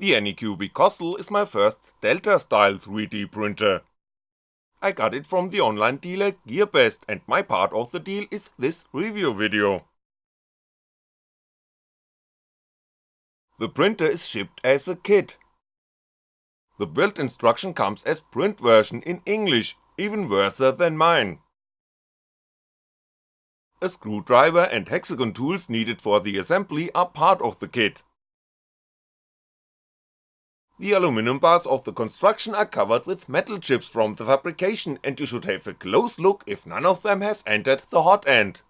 The Anycubic Kossel is my first Delta style 3D printer. I got it from the online dealer GearBest and my part of the deal is this review video. The printer is shipped as a kit. The build instruction comes as print version in English, even worse than mine. A screwdriver and hexagon tools needed for the assembly are part of the kit. The aluminum bars of the construction are covered with metal chips from the fabrication and you should have a close look if none of them has entered the hot end.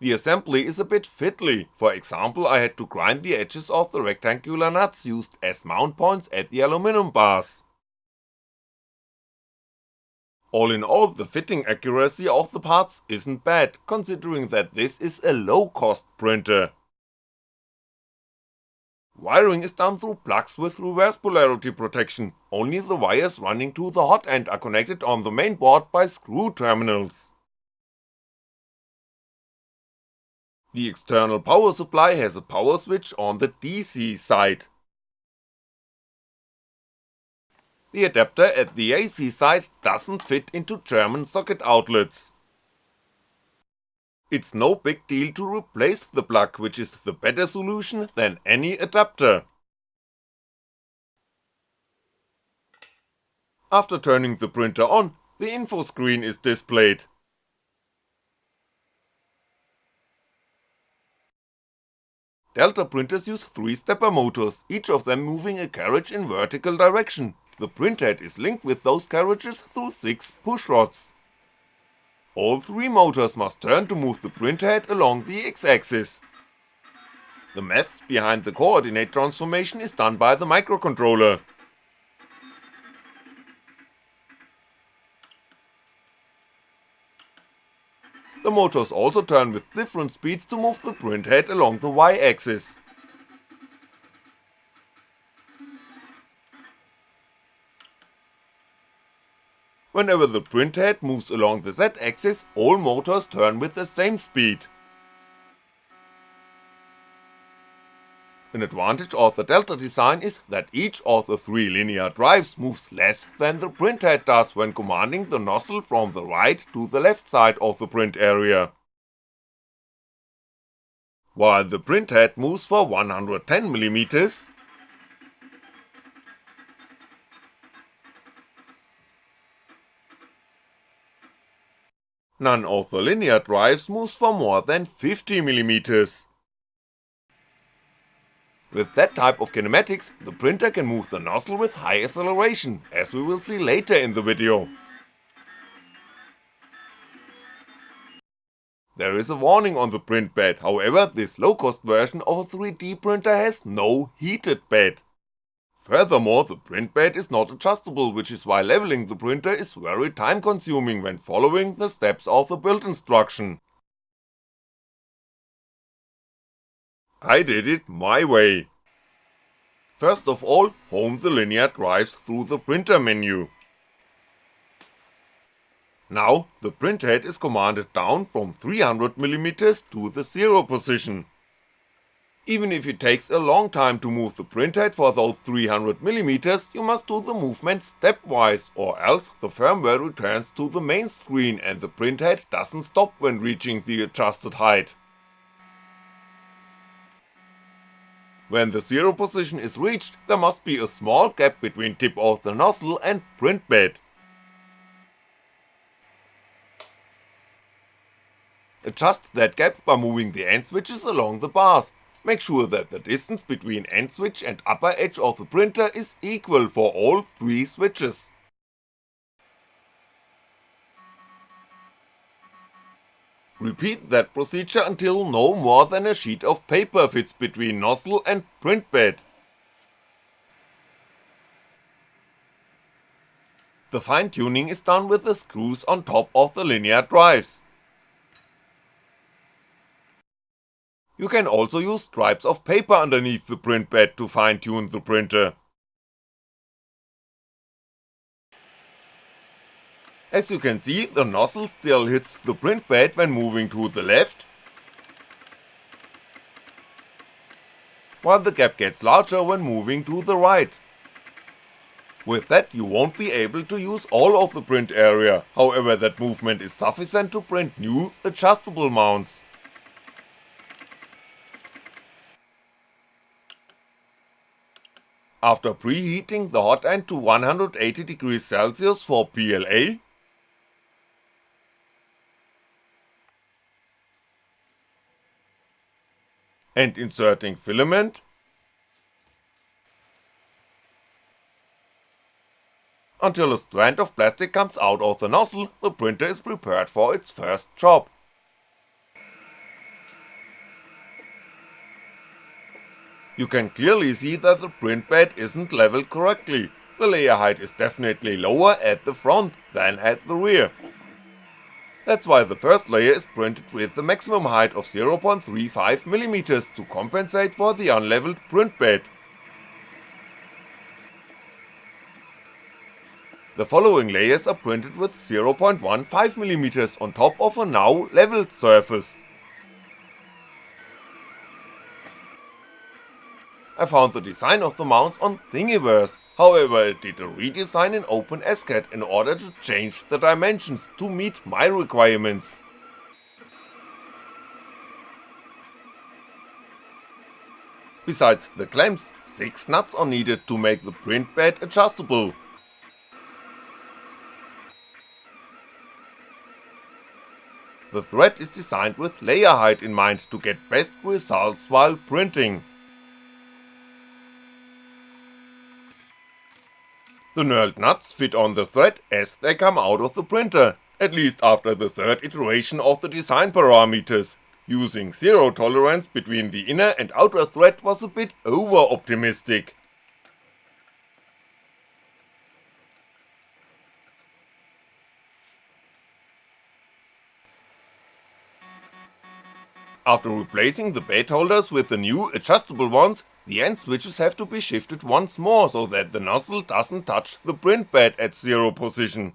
The assembly is a bit fiddly, for example I had to grind the edges of the rectangular nuts used as mount points at the aluminum bars. All in all, the fitting accuracy of the parts isn't bad, considering that this is a low cost printer. Wiring is done through plugs with reverse polarity protection, only the wires running to the hot end are connected on the main board by screw terminals. The external power supply has a power switch on the DC side. The adapter at the AC side doesn't fit into German socket outlets. It's no big deal to replace the plug which is the better solution than any adapter. After turning the printer on, the info screen is displayed. Delta printers use 3 stepper motors, each of them moving a carriage in vertical direction, the printhead is linked with those carriages through 6 push rods. All three motors must turn to move the printhead along the x-axis. The math behind the coordinate transformation is done by the microcontroller. The motors also turn with different speeds to move the printhead along the y-axis. Whenever the printhead moves along the z-axis, all motors turn with the same speed. An advantage of the Delta design is that each of the three linear drives moves less than the printhead does when commanding the nozzle from the right to the left side of the print area. While the printhead moves for 110mm, None of the linear drives moves for more than 50mm. With that type of kinematics, the printer can move the nozzle with high acceleration, as we will see later in the video. There is a warning on the print bed, however this low cost version of a 3D printer has no heated bed. Furthermore, the print bed is not adjustable which is why leveling the printer is very time consuming when following the steps of the build instruction. I did it my way. First of all, home the linear drives through the printer menu. Now, the printhead is commanded down from 300mm to the 0 position. Even if it takes a long time to move the printhead for those 300mm, you must do the movement stepwise, or else the firmware returns to the main screen and the printhead doesn't stop when reaching the adjusted height. When the zero position is reached, there must be a small gap between tip of the nozzle and print bed. Adjust that gap by moving the end switches along the bars, make sure that the distance between end switch and upper edge of the printer is equal for all three switches. Repeat that procedure until no more than a sheet of paper fits between nozzle and print bed. The fine tuning is done with the screws on top of the linear drives. You can also use stripes of paper underneath the print bed to fine tune the printer. As you can see, the nozzle still hits the print bed when moving to the left, while the gap gets larger when moving to the right. With that you won't be able to use all of the print area, however that movement is sufficient to print new, adjustable mounts. After preheating the hot end to 180 degrees Celsius for PLA, and inserting filament, until a strand of plastic comes out of the nozzle, the printer is prepared for its first job. You can clearly see that the print bed isn't leveled correctly, the layer height is definitely lower at the front than at the rear. That's why the first layer is printed with the maximum height of 0.35mm to compensate for the unleveled print bed. The following layers are printed with 0.15mm on top of a now leveled surface. I found the design of the mounts on Thingiverse, however I did a redesign in OpenSCAD in order to change the dimensions to meet my requirements. Besides the clamps, 6 nuts are needed to make the print bed adjustable. The thread is designed with layer height in mind to get best results while printing. The knurled nuts fit on the thread as they come out of the printer, at least after the third iteration of the design parameters, using zero tolerance between the inner and outer thread was a bit over optimistic. After replacing the bed holders with the new adjustable ones, the end switches have to be shifted once more so that the nozzle doesn't touch the print bed at zero position.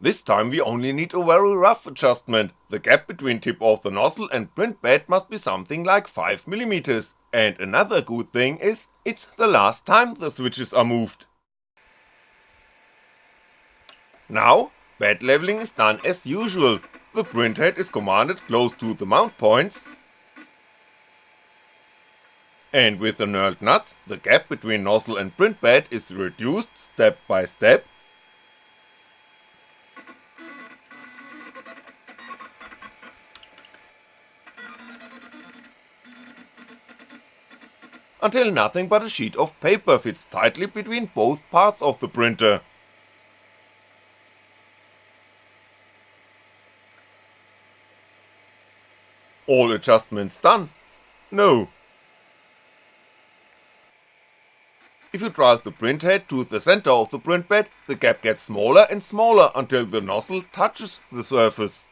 This time we only need a very rough adjustment, the gap between tip of the nozzle and print bed must be something like 5mm, and another good thing is, it's the last time the switches are moved. Now, bed leveling is done as usual, the printhead is commanded close to the mount points, and with the knurled nuts, the gap between nozzle and print bed is reduced step by step, until nothing but a sheet of paper fits tightly between both parts of the printer. All adjustments done? No. If you drive the print head to the center of the print bed, the gap gets smaller and smaller until the nozzle touches the surface.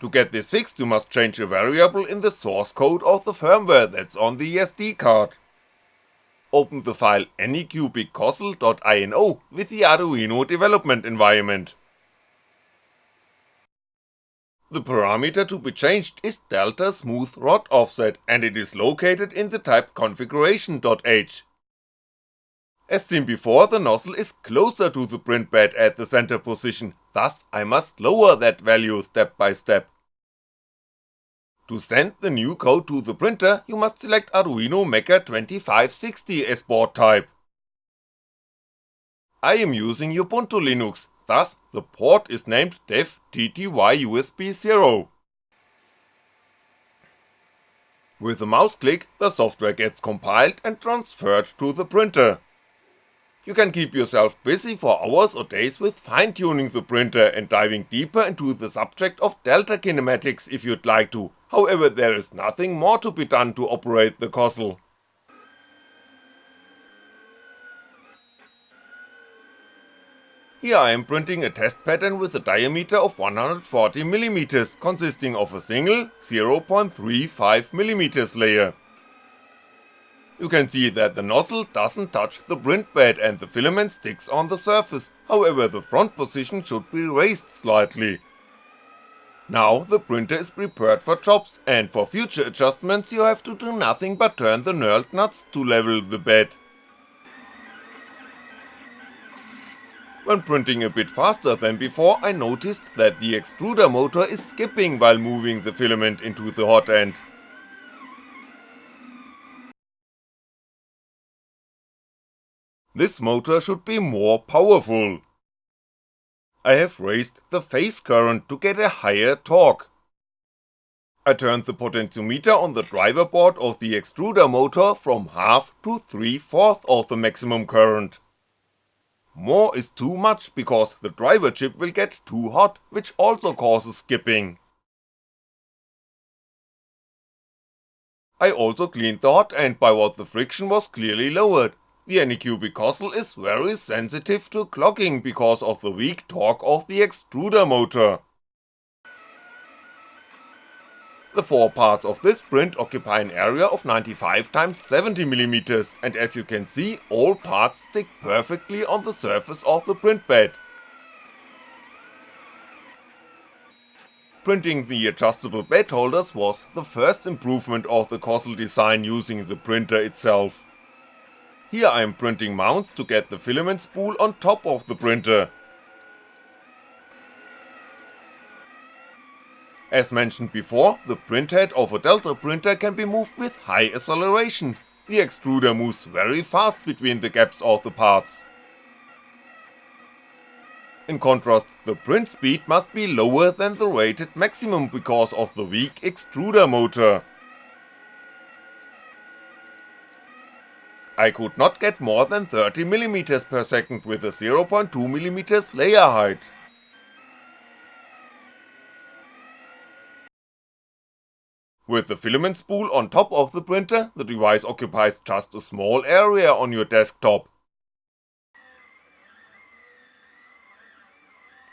To get this fixed you must change a variable in the source code of the firmware that's on the SD card. Open the file anycubiccosl.ino with the Arduino development environment. The parameter to be changed is delta smooth rod offset and it is located in the type configuration.h. As seen before the nozzle is closer to the print bed at the center position, thus I must lower that value step by step. To send the new code to the printer you must select Arduino Mega 2560 as board type. I am using Ubuntu Linux, thus the port is named dev TTY-USB0. With a mouse click, the software gets compiled and transferred to the printer. You can keep yourself busy for hours or days with fine tuning the printer and diving deeper into the subject of delta kinematics if you'd like to, however there is nothing more to be done to operate the Kossel. Here I am printing a test pattern with a diameter of 140mm, consisting of a single 0.35mm layer. You can see that the nozzle doesn't touch the print bed and the filament sticks on the surface, however the front position should be raised slightly. Now the printer is prepared for jobs and for future adjustments you have to do nothing but turn the knurled nuts to level the bed. When printing a bit faster than before I noticed that the extruder motor is skipping while moving the filament into the hot end. This motor should be more powerful. I have raised the phase current to get a higher torque. I turned the potentiometer on the driver board of the extruder motor from half to 3 4 of the maximum current. More is too much because the driver chip will get too hot, which also causes skipping. I also cleaned the hot end by what the friction was clearly lowered, the Anycubic Kossel is very sensitive to clogging because of the weak torque of the extruder motor. The four parts of this print occupy an area of 95x70mm and as you can see all parts stick perfectly on the surface of the print bed. Printing the adjustable bed holders was the first improvement of the Kossel design using the printer itself. Here I'm printing mounts to get the filament spool on top of the printer. As mentioned before, the printhead of a Delta printer can be moved with high acceleration, the extruder moves very fast between the gaps of the parts. In contrast, the print speed must be lower than the rated maximum because of the weak extruder motor. I could not get more than 30mm per second with a 0.2mm layer height. With the filament spool on top of the printer, the device occupies just a small area on your desktop.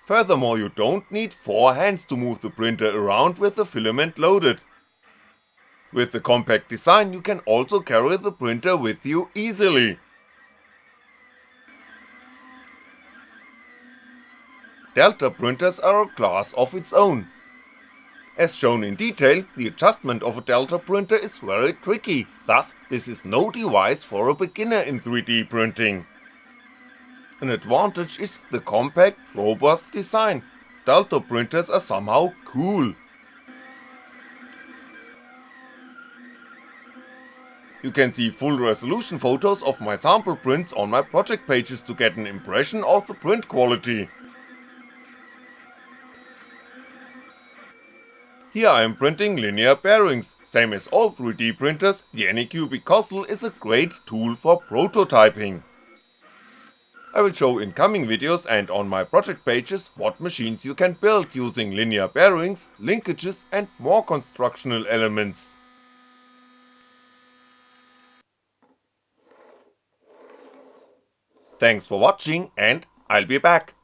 Furthermore you don't need 4 hands to move the printer around with the filament loaded, with the compact design you can also carry the printer with you easily. Delta printers are a class of its own. As shown in detail, the adjustment of a Delta printer is very tricky, thus this is no device for a beginner in 3D printing. An advantage is the compact, robust design, Delta printers are somehow cool. You can see full resolution photos of my sample prints on my project pages to get an impression of the print quality. Here I am printing linear bearings, same as all 3D printers, the Anycubic Kossel is a great tool for prototyping. I will show in coming videos and on my project pages what machines you can build using linear bearings, linkages and more constructional elements. Thanks for watching and I'll be back.